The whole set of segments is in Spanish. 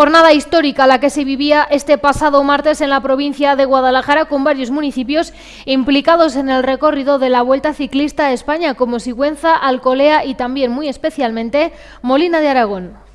Jornada histórica la que se vivía este pasado martes en la provincia de Guadalajara con varios municipios implicados en el recorrido de la Vuelta Ciclista a España como Sigüenza, Alcolea y también muy especialmente Molina de Aragón.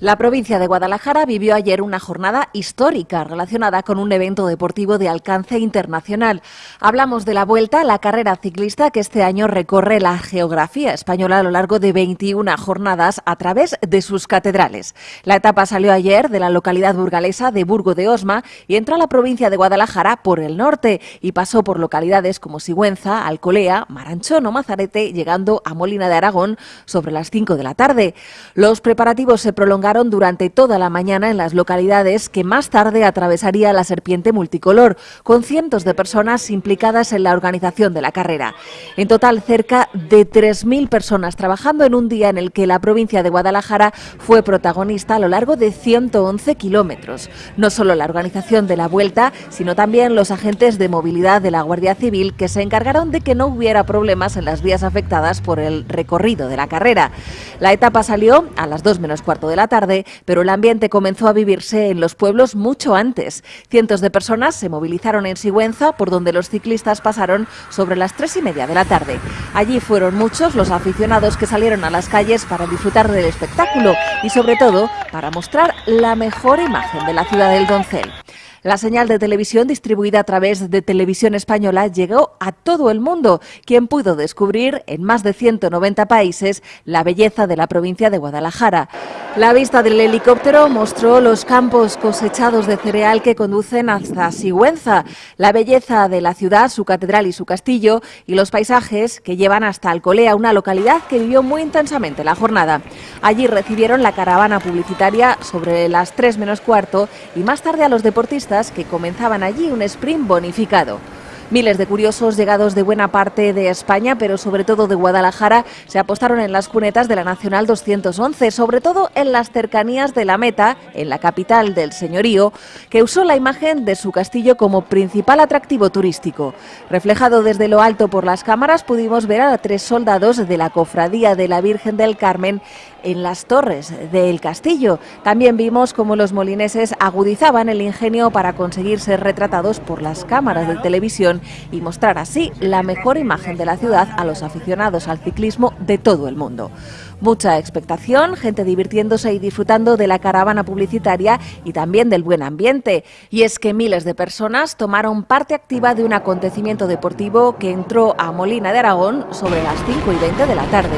La provincia de Guadalajara vivió ayer una jornada histórica relacionada con un evento deportivo de alcance internacional. Hablamos de la Vuelta, la carrera ciclista que este año recorre la geografía española a lo largo de 21 jornadas a través de sus catedrales. La etapa salió ayer de la localidad burgalesa de Burgo de Osma y entró a la provincia de Guadalajara por el norte y pasó por localidades como Sigüenza, Alcolea, Maranchón o Mazarete, llegando a Molina de Aragón sobre las 5 de la tarde. Los preparativos se prolongaron durante toda la mañana en las localidades que más tarde atravesaría la serpiente multicolor, con cientos de personas implicadas en la organización de la carrera. En total, cerca de 3.000 personas trabajando en un día en el que la provincia de Guadalajara fue protagonista a lo largo de 111 kilómetros. No solo la organización de la vuelta, sino también los agentes de movilidad de la Guardia Civil que se encargaron de que no hubiera problemas en las vías afectadas por el recorrido de la carrera. La etapa salió a las 2 menos cuarto de la tarde pero el ambiente comenzó a vivirse en los pueblos mucho antes. Cientos de personas se movilizaron en Sigüenza, por donde los ciclistas pasaron sobre las tres y media de la tarde. Allí fueron muchos los aficionados que salieron a las calles para disfrutar del espectáculo y sobre todo para mostrar la mejor imagen de la ciudad del Doncel. La señal de televisión distribuida a través de Televisión Española llegó a todo el mundo, quien pudo descubrir en más de 190 países la belleza de la provincia de Guadalajara. La vista del helicóptero mostró los campos cosechados de cereal que conducen hasta Sigüenza, la belleza de la ciudad, su catedral y su castillo, y los paisajes que llevan hasta Alcolea, una localidad que vivió muy intensamente la jornada. Allí recibieron la caravana publicitaria sobre las 3 menos cuarto y más tarde a los deportistas que comenzaban allí un sprint bonificado. Miles de curiosos llegados de buena parte de España, pero sobre todo de Guadalajara, se apostaron en las cunetas de la Nacional 211, sobre todo en las cercanías de la meta, en la capital del señorío, que usó la imagen de su castillo como principal atractivo turístico. Reflejado desde lo alto por las cámaras, pudimos ver a tres soldados de la Cofradía de la Virgen del Carmen en las torres del castillo. También vimos cómo los molineses agudizaban el ingenio para conseguir ser retratados por las cámaras de televisión y mostrar así la mejor imagen de la ciudad a los aficionados al ciclismo de todo el mundo. Mucha expectación, gente divirtiéndose y disfrutando de la caravana publicitaria y también del buen ambiente. Y es que miles de personas tomaron parte activa de un acontecimiento deportivo que entró a Molina de Aragón sobre las 5 y 20 de la tarde.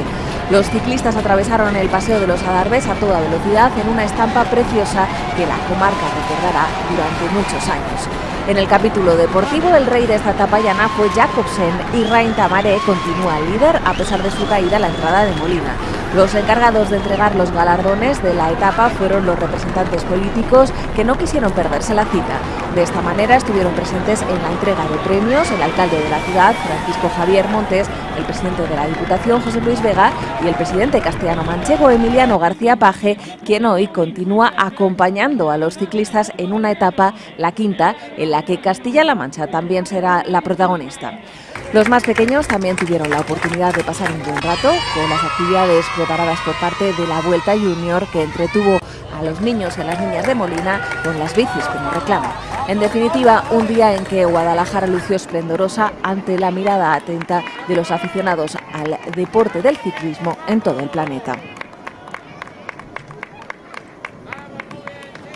Los ciclistas atravesaron el Paseo de los Adarves a toda velocidad en una estampa preciosa que la comarca recordará durante muchos años. En el capítulo deportivo, el rey de esta etapa llana fue Jacobsen y Rain Tamaré continúa líder a pesar de su caída a la entrada de Molina. Los encargados de entregar los galardones de la etapa fueron los representantes políticos que no quisieron perderse la cita. De esta manera estuvieron presentes en la entrega de premios el alcalde de la ciudad, Francisco Javier Montes, el presidente de la Diputación, José Luis Vega, y el presidente castellano manchego, Emiliano García Paje, quien hoy continúa acompañando a los ciclistas en una etapa, la quinta, en la que Castilla-La Mancha también será la protagonista. Los más pequeños también tuvieron la oportunidad de pasar un buen rato con las actividades preparadas por parte de la Vuelta Junior que entretuvo a los niños y a las niñas de Molina con las bicis como reclamo. En definitiva, un día en que Guadalajara lució esplendorosa ante la mirada atenta de los aficionados al deporte del ciclismo en todo el planeta.